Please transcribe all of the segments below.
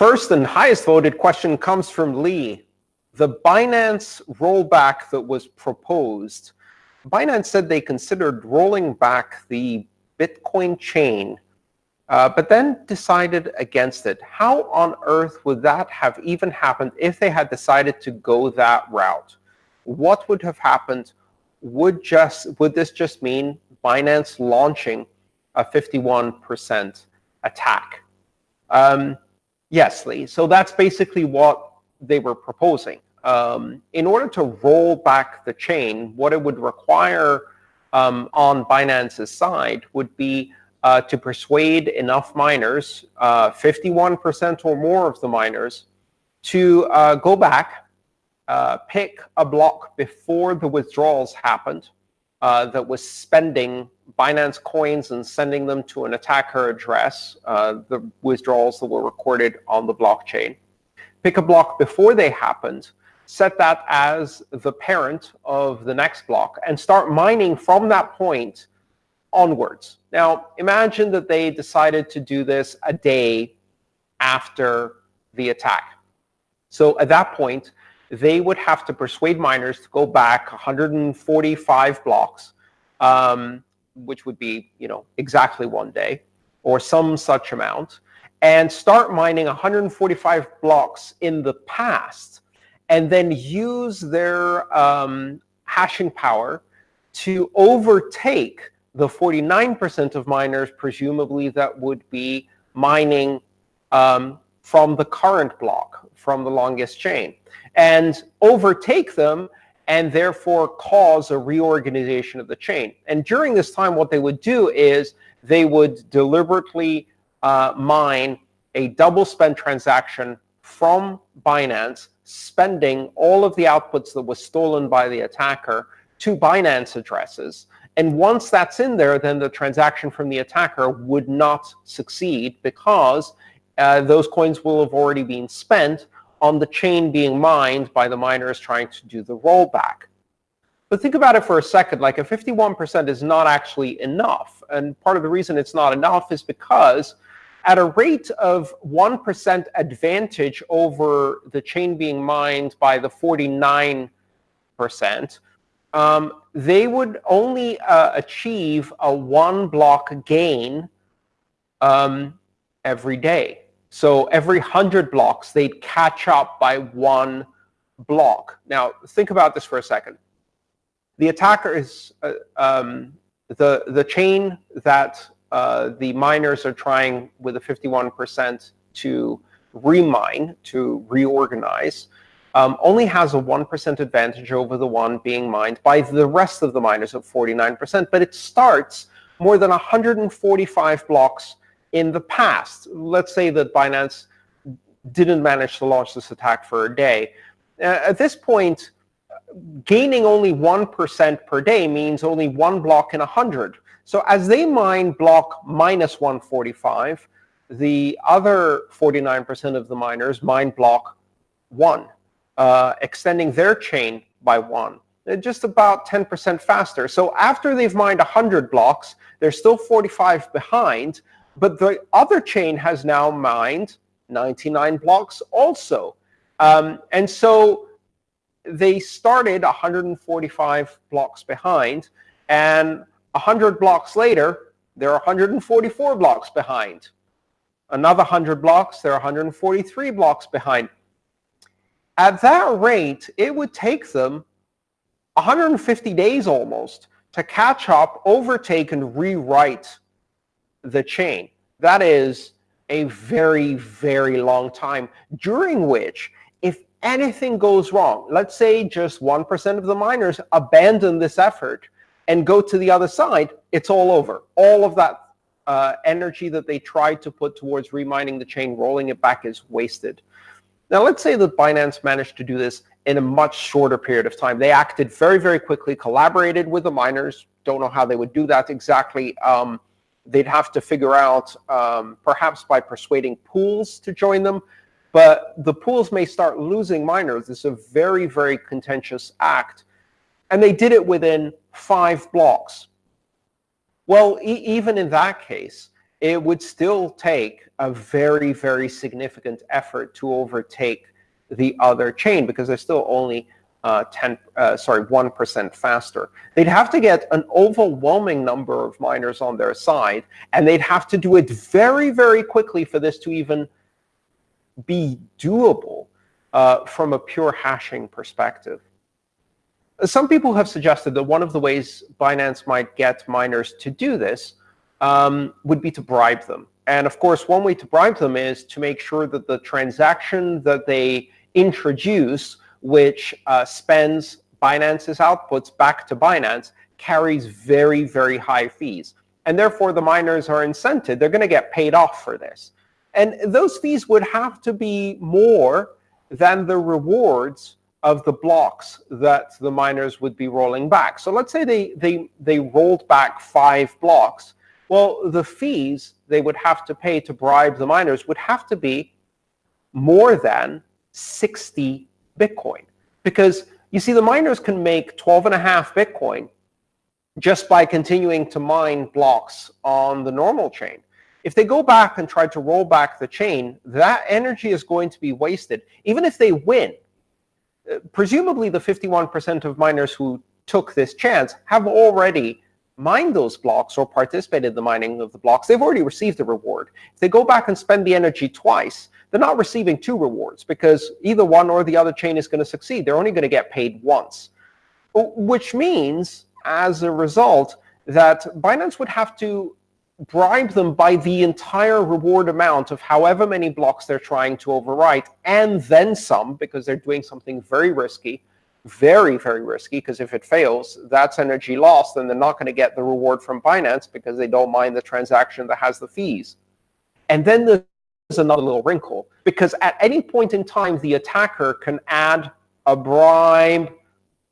First and highest voted question comes from Lee. The Binance rollback that was proposed, Binance said they considered rolling back the Bitcoin chain, uh, but then decided against it. How on earth would that have even happened if they had decided to go that route? What would have happened? Would just would this just mean Binance launching a 51% attack? Um, yes, Lee. So that's basically what they were proposing. Um, in order to roll back the chain, what it would require um, on Binance's side would be uh, to persuade enough miners, 51% uh, or more of the miners, to uh, go back, uh, pick a block before the withdrawals happened uh, that was spending Binance coins and sending them to an attacker address, uh, the withdrawals that were recorded on the blockchain. Pick a block before they happened, set that as the parent of the next block, and start mining from that point onwards. Now, imagine that they decided to do this a day after the attack. So at that point, they would have to persuade miners to go back 145 blocks, um, which would be you know exactly one day, or some such amount, and start mining 145 blocks in the past, and then use their um, hashing power to overtake the 49% of miners, presumably, that would be mining um, from the current block, from the longest chain, and overtake them and therefore cause a reorganization of the chain. And during this time, what they would do is they would deliberately uh, mine a double spend transaction from Binance, spending all of the outputs that were stolen by the attacker to Binance addresses. And once that's in there, then the transaction from the attacker would not succeed because uh, those coins will have already been spent on the chain being mined by the miners trying to do the rollback. But think about it for a second, like a 51% is not actually enough. And part of the reason it's not enough is because at a rate of 1% advantage over the chain being mined by the 49%, um, they would only uh, achieve a one block gain um, every day. So every 100 blocks, they'd catch up by one block. Now, think about this for a second. The attacker is uh, um, the, the chain that uh, the miners are trying with a 51% to remine, to reorganize, um, only has a 1% advantage over the one being mined by the rest of the miners at 49%. But it starts more than 145 blocks in the past, let's say that Binance didn't manage to launch this attack for a day. Uh, at this point, gaining only 1% per day means only one block in 100. So as they mine block minus 145, the other 49% of the miners mine block 1, uh, extending their chain by 1 uh, just about 10% faster. So after they've mined 100 blocks, they're still 45 behind, but the other chain has now mined 99 blocks also. Um, and so they started 145 blocks behind, and 100 blocks later, they're 144 blocks behind. Another 100 blocks, they're 143 blocks behind. At that rate, it would take them 150 days almost to catch up, overtake, and rewrite the chain. That is a very, very long time, during which if anything goes wrong, let's say just 1% of the miners abandon this effort and go to the other side, it's all over. All of that uh, energy that they tried to put towards remining the chain, rolling it back is wasted. Now, let's say that Binance managed to do this in a much shorter period of time. They acted very, very quickly, collaborated with the miners. Don't know how they would do that exactly. Um, they'd have to figure out, um, perhaps by persuading pools to join them. But the pools may start losing miners. It's a very, very contentious act. And they did it within five blocks. Well, e even in that case, it would still take a very, very significant effort to overtake the other chain because they're still only uh, 10, uh, sorry, 1% faster. They'd have to get an overwhelming number of miners on their side, and they'd have to do it very, very quickly for this to even be doable uh, from a pure hashing perspective. Some people have suggested that one of the ways Binance might get miners to do this um, would be to bribe them. And of course, one way to bribe them is to make sure that the transaction that they introduce, which uh, spends Binance's outputs back to Binance, carries very, very high fees. And therefore, the miners are incented. They're going to get paid off for this. And those fees would have to be more than the rewards of the blocks that the miners would be rolling back. So let's say they, they, they rolled back five blocks. Well, the fees they would have to pay to bribe the miners would have to be more than 60 Bitcoin. Because you see, the miners can make 12 and a half Bitcoin just by continuing to mine blocks on the normal chain. If they go back and try to roll back the chain, that energy is going to be wasted. Even if they win, uh, presumably the 51% of miners who took this chance have already mined those blocks or participate in the mining of the blocks. They've already received a reward. If they go back and spend the energy twice, they're not receiving two rewards because either one or the other chain is going to succeed. They're only going to get paid once, which means, as a result, that Binance would have to bribe them by the entire reward amount of however many blocks they're trying to overwrite, and then some, because they're doing something very risky, very, very risky, because if it fails, that's energy lost, and they're not going to get the reward from Binance because they don't mind the transaction that has the fees. And then there's another little wrinkle, because at any point in time, the attacker can add a bribe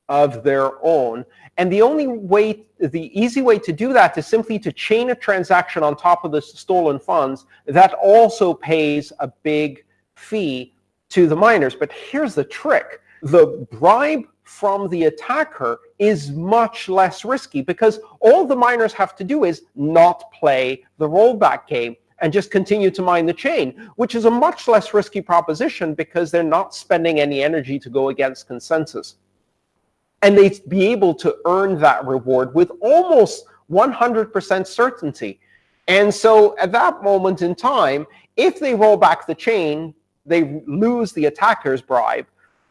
of their own. And the only way, the easy way to do that is simply to chain a transaction on top of the stolen funds that also pays a big fee to the miners. But here's the trick. The bribe from the attacker is much less risky because all the miners have to do is not play the rollback game and just continue to mine the chain, which is a much less risky proposition because they're not spending any energy to go against consensus and they'd be able to earn that reward with almost 100% certainty. And so at that moment in time, if they roll back the chain, they lose the attacker's bribe.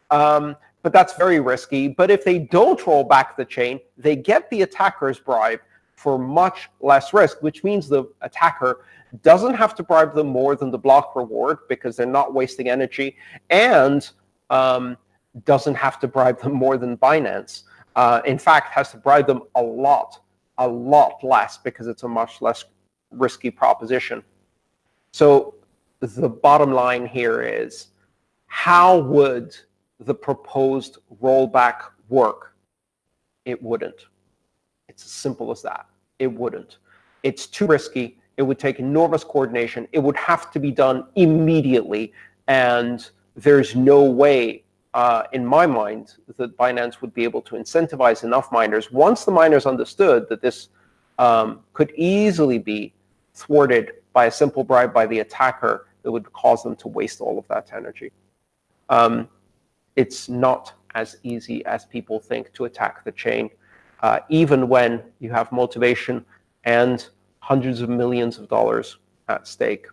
Um, but that's very risky. But if they don't roll back the chain, they get the attacker's bribe for much less risk, which means the attacker doesn't have to bribe them more than the block reward because they're not wasting energy. And um, doesn't have to bribe them more than Binance. Uh, in fact, has to bribe them a lot, a lot less because it's a much less risky proposition. So the bottom line here is, how would the proposed rollback work? It wouldn't. It's as simple as that. It wouldn't. It's too risky. It would take enormous coordination. It would have to be done immediately. And there's no way uh, in my mind, that Binance would be able to incentivize enough miners once the miners understood that this um, could easily be thwarted by a simple bribe by the attacker that would cause them to waste all of that energy. Um, it's not as easy as people think to attack the chain, uh, even when you have motivation and hundreds of millions of dollars at stake.